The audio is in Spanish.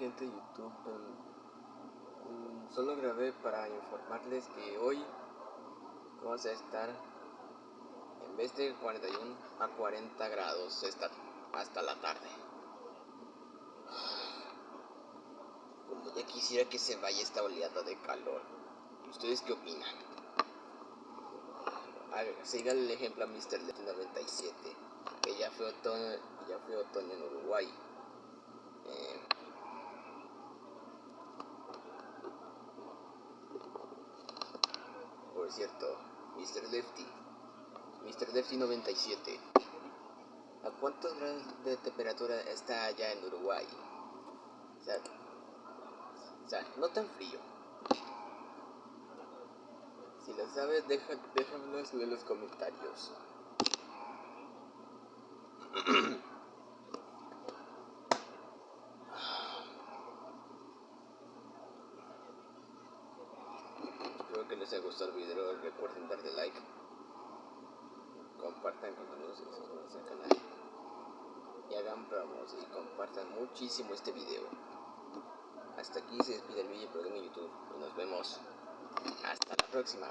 gente de YouTube? Um, solo grabé para informarles que hoy vamos a estar en vez de 41 a 40 grados hasta la tarde. Como ya quisiera que se vaya esta oleada de calor. ¿Ustedes qué opinan? Sigan el ejemplo a Mr. 97, que ya fue otoño, ya fue otoño en Uruguay. Cierto, Mr. Lefty, Mr. Lefty 97, ¿a cuántos grados de temperatura está allá en Uruguay? O sea, o sea no tan frío. Si lo sabes, deja, déjamelo en los comentarios. Que les haya gustado el video. Recuerden darle like. Compartan contenidos y suscríbanse al canal. Y hagan promos y compartan muchísimo este video. Hasta aquí se despide el video programa de YouTube. Y nos vemos. Hasta la próxima.